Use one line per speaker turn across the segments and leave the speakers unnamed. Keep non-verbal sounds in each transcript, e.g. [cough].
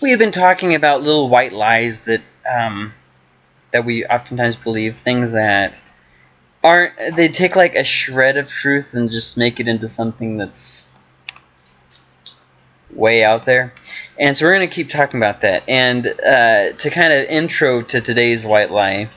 we have been talking about little white lies that um, that we oftentimes believe, things that aren't. They take like a shred of truth and just make it into something that's way out there. And so we're going to keep talking about that. And uh, to kind of intro to today's white lie,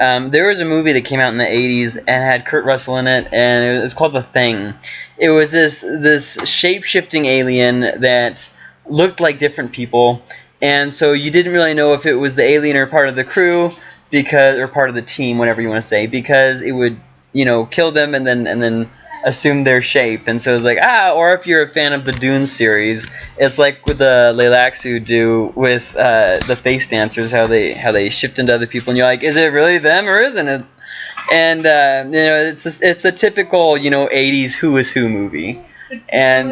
um, there was a movie that came out in the 80s and had Kurt Russell in it, and it was called The Thing. It was this this shape shifting alien that looked like different people, and so you didn't really know if it was the alien or part of the crew because or part of the team, whatever you want to say, because it would you know kill them and then and then assume their shape. And so it's like, ah, or if you're a fan of the Dune series, it's like with the Tleilaxu do with uh, the face dancers, how they how they shift into other people, and you're like, is it really them or isn't it? And uh, you know, it's a, it's a typical you know '80s Who is Who movie.
The,
And-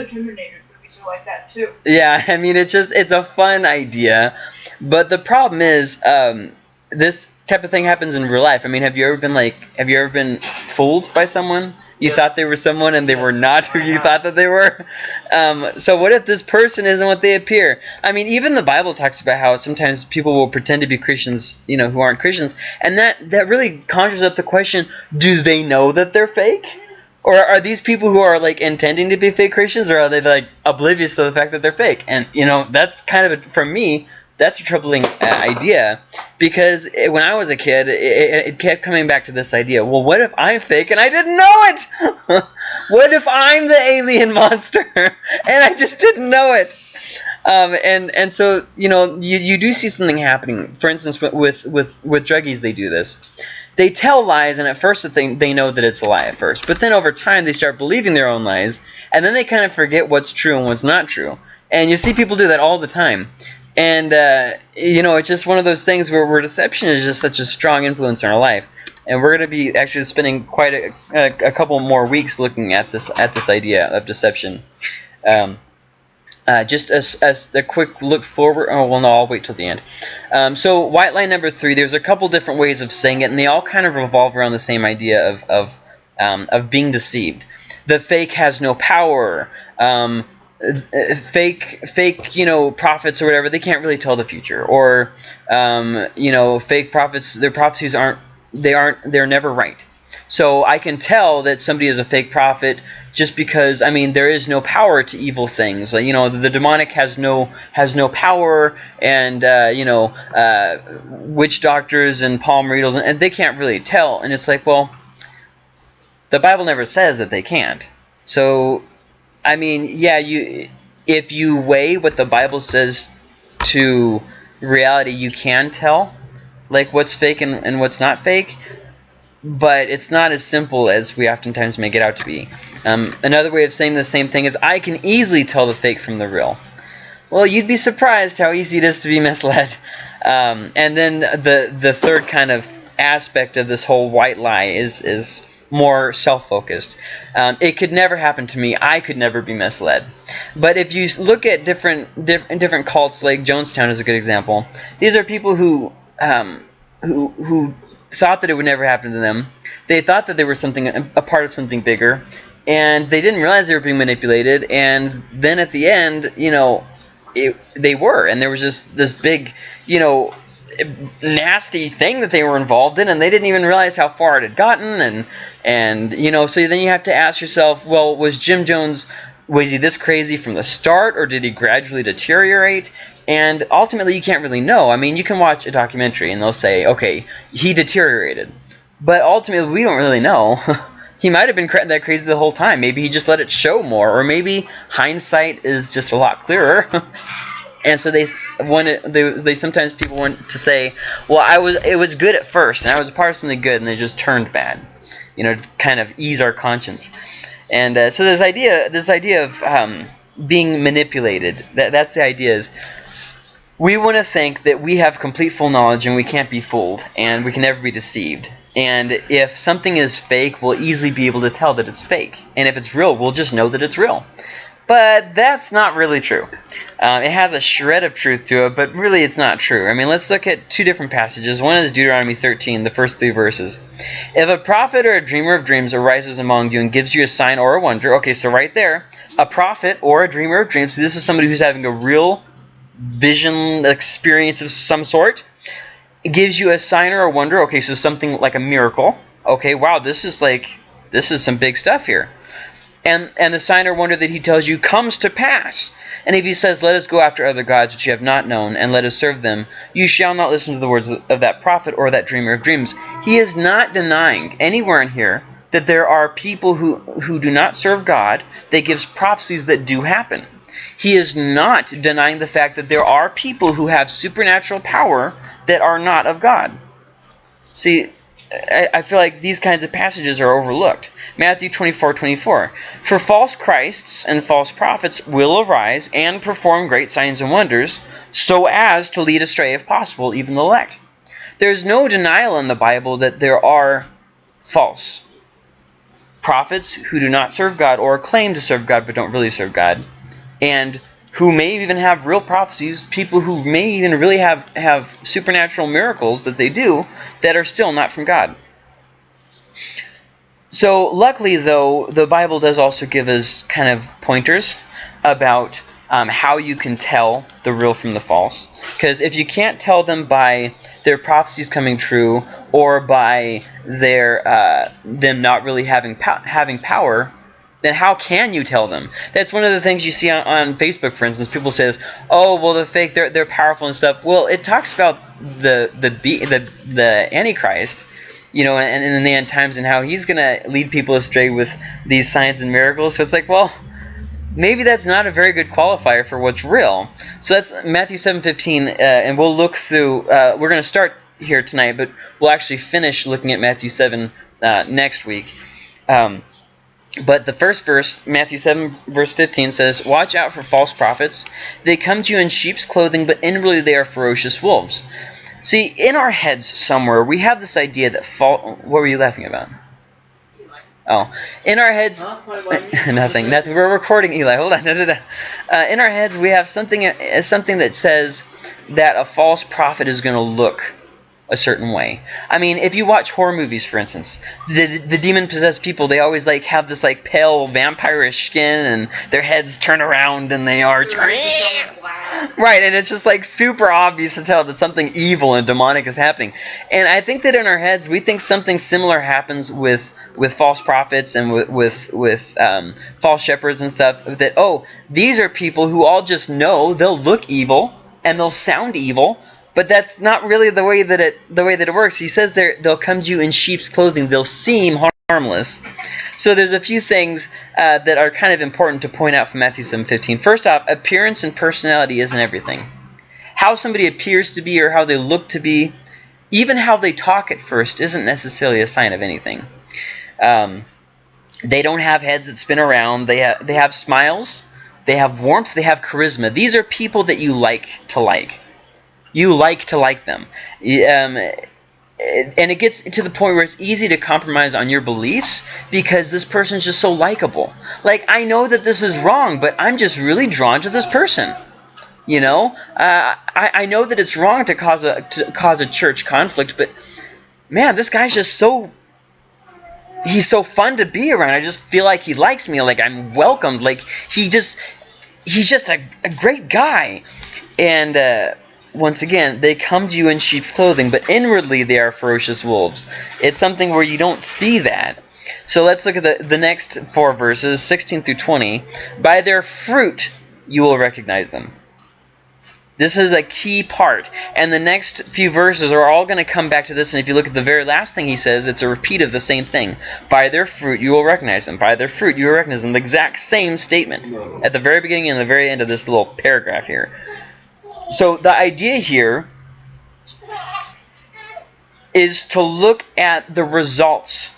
the Terminator movies are like that too.
Yeah, [laughs] I mean, it's just it's a fun idea, but the problem is, um, this type of thing happens in real life. I mean, have you ever been like, have you ever been fooled by someone? You
Yes.
thought they were someone and they were not who you thought that they were. Um, so what if this person isn't what they appear? I mean, even the Bible talks about how sometimes people will pretend to be Christians, you know, who aren't Christians, and that that really conjures up the question: Do they know that they're fake? Or are these people who are like intending to be fake Christians, or are they like oblivious to the fact that they're fake? And you know, that's kind of a, for me, that's a troubling uh, idea because it, when I was a kid, it, it, kept coming back to this idea. Well, what if I'm fake and I didn't know it? [laughs] what if I'm the alien [laughs] monster and I just didn't know it? Um, and and so you know you, you do see something happening. For instance, with with, with druggies, they do this. They tell lies, and at first they they know that it's a lie at first, but then over time they start believing their own lies, and then they kind of forget what's true and what's not true. And you see people do that all the time. And uh, you know, it's just one of those things where, where deception is just such a strong influence in our life. And we're going to be actually spending quite a, a, a couple more weeks looking at this at this idea of deception. Um, uh, just as, as a quick look forward. Oh well, no, I'll wait till the end. Um, so white line number three. There's a couple different ways of saying it, and they all kind of revolve around the same idea of of um, of being deceived. The fake has no power. Um, fake fake you know prophets or whatever they can't really tell the future or um, you know fake prophets their prophecies aren't they aren't they're never right so i can tell that somebody is a fake prophet just because i mean there is no power to evil things. Like you know the, the demonic has no has no power and uh, you know uh, witch doctors and palm readers and, and they can't really tell. And it's like well the bible never says that they can't. So I mean, yeah, you if you weigh what the Bible says to reality, you can tell like what's fake and, and what's not fake, but it's not as simple as we oftentimes make it out to be. Um, another way of saying the same thing is I can easily tell the fake from the real. Well, you'd be surprised how easy it is to be [laughs] misled. Um, and then the the third kind of aspect of this whole white lie is is more self-focused. Um, it could never happen to me. I could never be misled. But if you look at different diff- different cults, like Jonestown is a good example. These are people who um, who who thought that it would never happen to them. They thought that they were something a part of something bigger, and they didn't realize they were being manipulated. And then at the end, you know, it, they were, and there was just this big, you know, nasty thing that they were involved in, and they didn't even realize how far it had gotten. And and you know, so then you have to ask yourself, well, was Jim Jones was he this crazy from the start, or did he gradually deteriorate? And ultimately, you can't really know. I mean, you can watch a documentary, and they'll say, okay, he deteriorated, but ultimately, we don't really know. [laughs] he might have been cra- that crazy the whole time. Maybe he just let it show more, or maybe hindsight is just a lot clearer. [laughs] and so they it, they they sometimes people want to say, well, I was it was good at first, and I was a part of something good, and they just turned bad, you know, kind of ease our conscience. And uh, so this idea this idea of um, being manipulated that that's the idea is we want to think that we have complete full knowledge and we can't be fooled and we can never be deceived. And if something is fake, we'll easily be able to tell that it's fake. And if it's real, we'll just know that it's real. But that's not really true. Um, it has a shred of truth to it, but really it's not true. I mean, let's look at two different passages. One is Deuteronomy 13, the first three verses. If a prophet or a dreamer of dreams arises among you and gives you a sign or a wonder, okay, so right there, a prophet or a dreamer of dreams, so this is somebody who's having a real vision experience of some sort. It gives you a sign or a wonder. Okay, so something like a miracle. Okay, wow, this is like this is some big stuff here. And and the sign or wonder that he tells you comes to pass. And if he says, Let us go after other gods which you have not known, and let us serve them, you shall not listen to the words of that prophet or that dreamer of dreams. He is not denying anywhere in here that there are people who, who do not serve God that gives prophecies that do happen. He is not denying the fact that there are people who have supernatural power that are not of God. See, I, feel like these kinds of passages are overlooked. Matthew 24, 24. For false Christs and false prophets will arise and perform great signs and wonders, so as to lead astray, if possible, even the elect. There's no denial in the Bible that there are false prophets who do not serve God or claim to serve God but don't really serve God, and who may even have real prophecies, people who may even really have, have supernatural miracles that they do that are still not from God. So luckily, though, the Bible does also give us kind of pointers about um, how you can tell the real from the false. Because if you can't tell them by their prophecies coming true or by their uh, them not really having po having power, then how can you tell them? That's one of the things you see on, on Facebook, for instance. People says, "Oh, well, the fake, they're they're powerful and stuff." Well, it talks about the the the the Antichrist, you know, and, and in the end times, and how he's gonna lead people astray with these signs and miracles. So it's like, well, maybe that's not a very good qualifier for what's real. So that's Matthew 7:15, uh, and we'll look through. Uh, we're gonna start here tonight, but we'll actually finish looking at Matthew 7 uh, next week. Um, but the first verse, Matthew 7, verse 15, says, Watch out for false prophets. They come to you in sheep's clothing, but inwardly they are ferocious wolves. See, in our heads somewhere, we have this idea that false. What were you laughing about? Oh, in our heads, huh? [laughs] nothing, nothing. We're recording, Eli. Hold on. Da, da, da. Uh, in our heads, we have something, uh, something that says that a false prophet is going to look a certain way. I mean, if you watch horror movies, for instance, the, the demon-possessed people, they always like have this like pale vampirish skin and their heads turn around and they are. [laughs] Right, and it's just like super obvious to tell that something evil and demonic is happening. And I think that in our heads, we think something similar happens with with false prophets and with with, with um, false shepherds and stuff. That oh, these are people who all just know they'll look evil and they'll sound evil, but that's not really the way that it the way that it works. He says they they'll come to you in sheep's clothing. They'll seem harmless. So there's a few things uh, that are kind of important to point out from Matthew 7:15. First off, appearance and personality isn't everything. How somebody appears to be or how they look to be, even how they talk at first, isn't necessarily a sign of anything. Um, they don't have heads that spin around. They ha they have smiles. They have warmth. They have charisma. These are people that you like to like you like to like them. Um, and it gets to the point where it's easy to compromise on your beliefs because this person's just so likable. Like, I know that this is wrong, but I'm just really drawn to this person. You know, uh, I, I know that it's wrong to cause a to cause a church conflict, but man, this guy's just so he's so fun to be around. I just feel like he likes me, like I'm welcomed, like he just he's just a, a great guy, and. Uh, once again, they come to you in sheep's clothing, but inwardly they are ferocious wolves. It's something where you don't see that. So let's look at the, the next four verses, 16 through 20. By their fruit you will recognize them. This is a key part. And the next few verses are all going to come back to this. And if you look at the very last thing he says, it's a repeat of the same thing. By their fruit you will recognize them. By their fruit you will recognize them. The exact same statement at the very beginning and the very end of this little paragraph here. So the idea here is to look at the results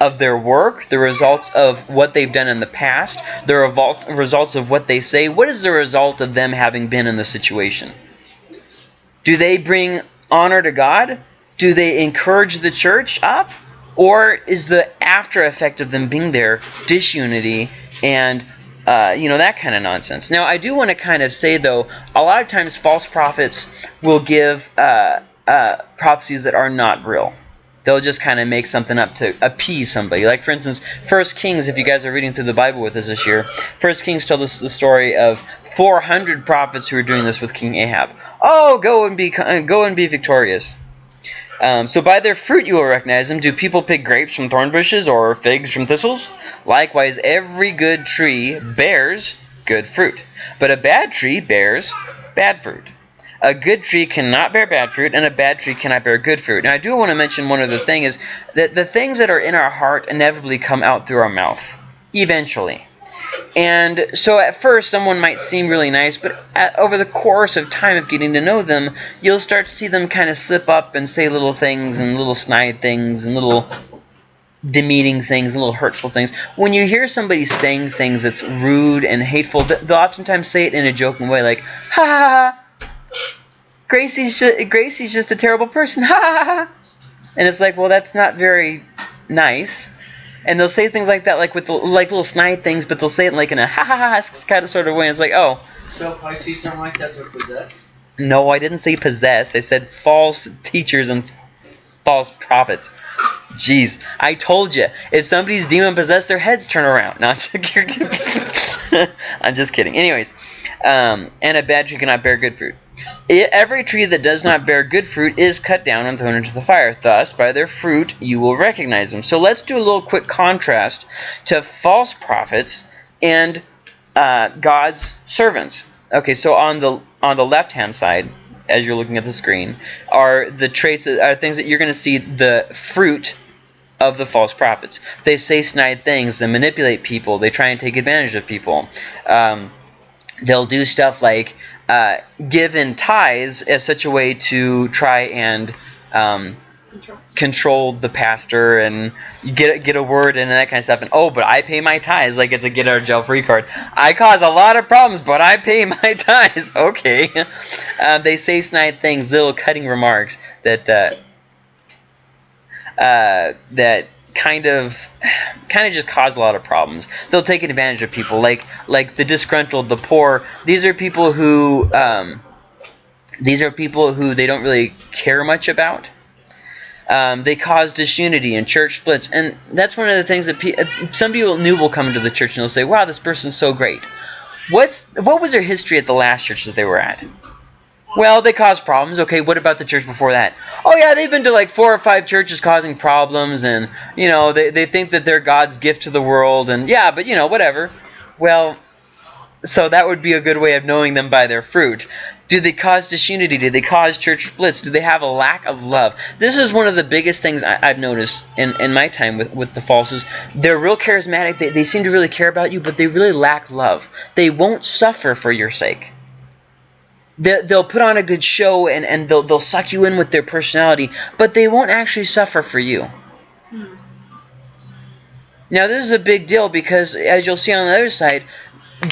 of their work, the results of what they've done in the past, the results of what they say. What is the result of them having been in the situation? Do they bring honor to God? Do they encourage the church up? Or is the after effect of them being there disunity and uh, you know, that kind of nonsense. Now, I do want to kind of say, though, a lot of times false prophets will give uh, uh, prophecies that are not real. They'll just kind of make something up to appease somebody. Like for instance, First Kings. If you guys are reading through the Bible with us this year, First Kings tells us the story of 400 prophets who were doing this with King Ahab. Oh, go and be go and be victorious. Um, so by their fruit you will recognize them. Do people pick grapes from thorn bushes or figs from thistles? Likewise, every good tree bears good fruit, but a bad tree bears bad fruit. A good tree cannot bear bad fruit, and a bad tree cannot bear good fruit. Now, I do want to mention one other thing is that the things that are in our heart inevitably come out through our mouth, eventually. And so at first, someone might seem really nice, but at, over the course of time of getting to know them, you'll start to see them kind of slip up and say little things and little snide things and little demeaning things little hurtful things. When you hear somebody saying things that's rude and hateful, they'll oftentimes say it in a joking way, like, ha ha ha, Gracie's just, Gracie's just a terrible person. Ha ha ha. And it's like, well, that's not very nice. And they'll say things like that, like with like little snide things, but they'll say it like in a ha ha ha kind of sort of way. It's like, oh.
So see something like that, they're possessed.
No, I didn't say possess. I said false teachers and false prophets. Jeez, I told you. If somebody's demon possessed, their heads turn around. No, [laughs] [laughs] I'm just kidding. Anyways, um, and a bad tree cannot bear good fruit. Every tree that does not bear good fruit is cut down and thrown into the fire. Thus, by their fruit you will recognize them. So let's do a little quick contrast to false prophets and uh, God's servants. Okay, so on the on the left hand side, as you're looking at the screen, are the traits are things that you're going to see the fruit of the false prophets. They say snide things and manipulate people. They try and take advantage of people. Um, they'll do stuff like uh, give in tithes as such a way to try and um, control. the pastor and get get a word in and that kind of stuff. And oh, but I pay my tithes like it's a get out of jail free card. I cause a lot of problems, but I pay my [laughs] tithes. Okay. [laughs] Uh, they say snide things, little cutting remarks that uh, uh, that kind of kind of just cause a lot of problems. They'll take advantage of people like like the disgruntled, the poor. These are people who um, these are people who they don't really care much about. Um, they cause disunity and church splits, and that's one of the things that pe uh, some people new will come into the church and they'll say, "Wow, this person's so great." What's what was their history at the last church that they were at? Well, they cause problems. Okay, what about the church before that? Oh, yeah, they've been to like four or five churches causing problems, and, you know, they, they think that they're God's gift to the world, and yeah, but, you know, whatever. Well, so that would be a good way of knowing them by their fruit. Do they cause disunity? Do they cause church splits? Do they have a lack of love? This is one of the biggest things I, have noticed in, in my time with, with the falses. They're real charismatic. They, they seem to really care about you, but they really lack love. They won't suffer for your sake they'll put on a good show and, and they'll, they'll suck you in with their personality, but they won't actually suffer for you. Hmm. Now, this is a big deal because, as you'll see on the other side,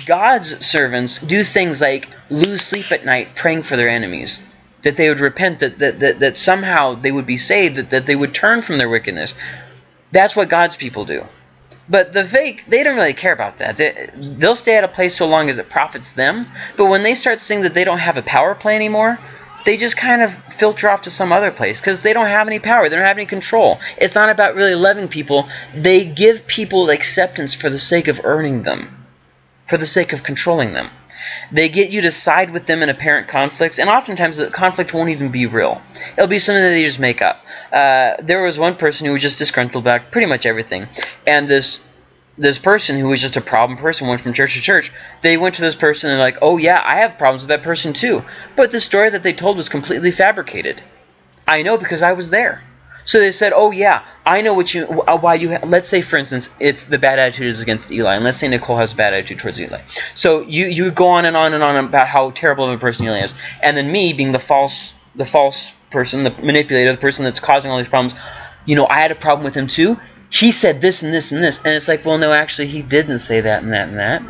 God's servants do things like lose sleep at night praying for their enemies. That they would repent, that, that, that, that somehow they would be saved, that, that they would turn from their wickedness. That's what God's people do. But the fake, they don't really care about that. They, they'll stay at a place so long as it profits them. But when they start seeing that they don't have a power play anymore, they just kind of filter off to some other place because they don't have any power. They don't have any control. It's not about really loving people. They give people acceptance for the sake of earning them, for the sake of controlling them. They get you to side with them in apparent conflicts, and oftentimes the conflict won't even be real. It'll be something that they just make up. Uh, there was one person who was just disgruntled about pretty much everything, and this this person who was just a problem person went from church to church. They went to this person and like, oh yeah, I have problems with that person too. But the story that they told was completely fabricated. I know because I was there. So they said, "Oh yeah, I know what you uh, why you let's say for instance, it's the bad attitude is against Eli, and let's say Nicole has a bad attitude towards Eli. So you you go on and on and on about how terrible of a person Eli is, and then me being the false the false person, the manipulator, the person that's causing all these problems. You know, I had a problem with him too. He said this and this and this, and it's like, well, no, actually, he didn't say that and that and that,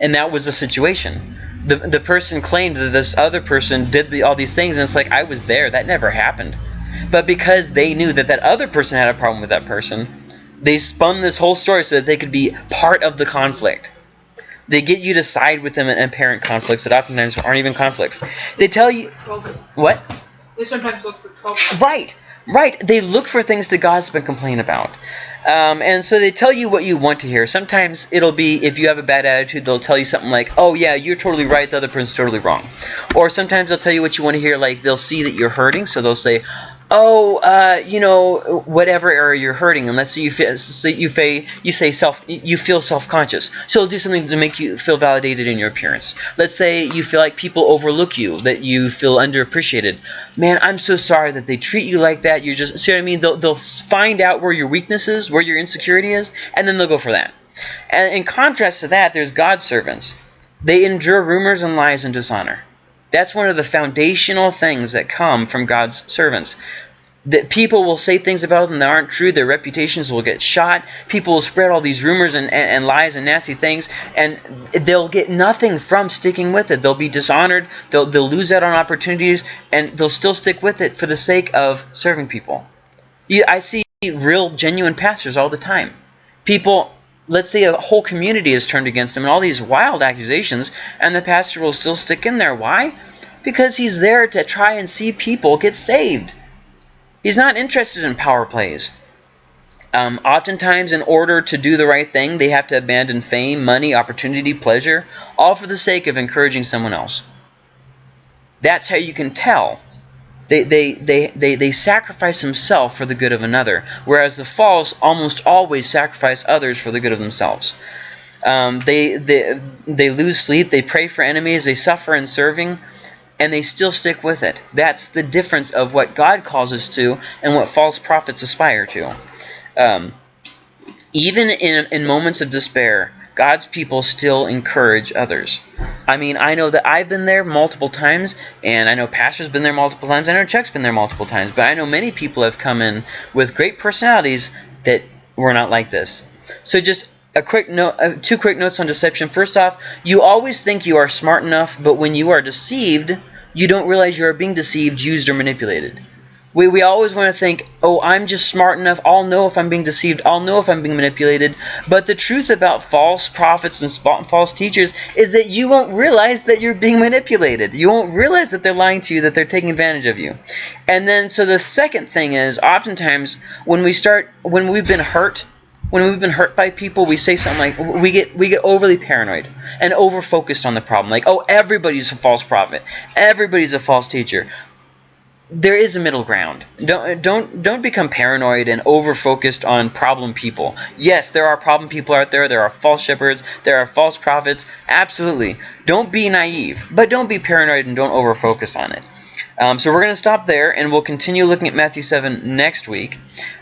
and that was the situation. The the person claimed that this other person did the, all these things, and it's like I was there. That never happened. But because they knew that that other person had a problem with that person, they spun this whole story so that they could be part of the conflict. They get you to side with them in apparent conflicts that oftentimes aren't even conflicts. They tell you... What?
They sometimes look for trouble.
Right. Right. They look for things to gossip and complain about. Um, and so they tell you what you want to hear. Sometimes it'll be if you have a bad attitude, they'll tell you something like, "Oh yeah, you're totally right. The other person's totally wrong." Or sometimes they'll tell you what you want to hear. Like they'll see that you're hurting, so they'll say, "Oh, uh, you know, whatever area you're hurting." And let's say you feel, you say you say self you feel self-conscious, so do something to make you feel validated in your appearance. Let's say you feel like people overlook you, that you feel underappreciated. Man, I'm so sorry that they treat you like that. You're just see what I mean? They'll they'll find out where your weakness is, where your insecurity is, and then they'll go for that. And in contrast to that, there's God's servants. They endure rumors and lies and dishonor. That's one of the foundational things that come from God's servants. That people will say things about them that aren't true, their reputations will get shot, people will spread all these rumors and, and, and lies and nasty things, and they'll get nothing from sticking with it. They'll be dishonored, they'll, they'll lose out on opportunities, and they'll still stick with it for the sake of serving people. I see real, genuine pastors all the time. People let's say a whole community is turned against him and all these wild accusations and the pastor will still stick in there. Why? Because he's there to try and see people get saved. He's not interested in power plays. Um, oftentimes in order to do the right thing they have to abandon fame money opportunity pleasure all for the sake of encouraging someone else. That's how you can tell they, they, they, they, they sacrifice himself for the good of another, whereas the false almost always sacrifice others for the good of themselves. Um, they, they, they lose sleep, they pray for enemies, they suffer in serving, and they still stick with it. That's the difference of what God calls us to and what false prophets aspire to. Um, even in, in moments of despair, God's people still encourage others. I mean, I know that I've been there multiple times, and I know Pastor's been there multiple times. I know Chuck's been there multiple times, but I know many people have come in with great personalities that were not like this. So just a quick note, uh, two quick notes on deception. First off, you always think you are smart enough, but when you are deceived, you don't realize you are being deceived, used, or manipulated. We, we always want to think, oh, I'm just smart enough. I'll know if I'm being deceived. I'll know if I'm being manipulated. But the truth about false prophets and false teachers is that you won't realize that you're being manipulated. You won't realize that they're lying to you, that they're taking advantage of you. And then, so the second thing is, oftentimes, when we start, when we've been hurt, when we've been hurt by people, we say something like we get we get overly paranoid and over focused on the problem. Like, oh, everybody's a false prophet, everybody's a false teacher there is a middle ground. Don't don't don't become paranoid and over focused on problem people. Yes, there are problem people out there. There are false shepherds. There are false prophets. Absolutely. Don't be naive, but don't be paranoid and don't over focus on it. Um, so we're going to stop there, and we'll continue looking at Matthew 7 next week.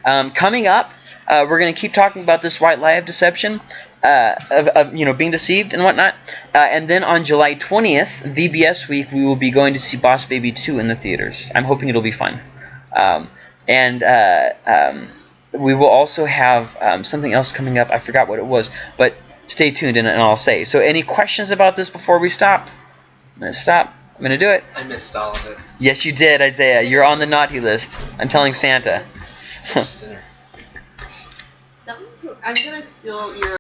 Um, coming up, uh, we're going to keep talking about this white lie of deception uh, of, of, you know being deceived and whatnot. Uh, and then on July 20th, VBS week, we will be going to see Boss Baby 2 in the theaters. I'm hoping it'll be fun. Um, and uh, um, we will also have um, something else coming up. I forgot what it was, but stay tuned and, and I'll say. So any questions about this before we stop? I'm going to stop. I'm going to do it.
I missed all of it.
Yes, you did, Isaiah. You're on the naughty list. I'm telling Santa.
I'm gonna steal your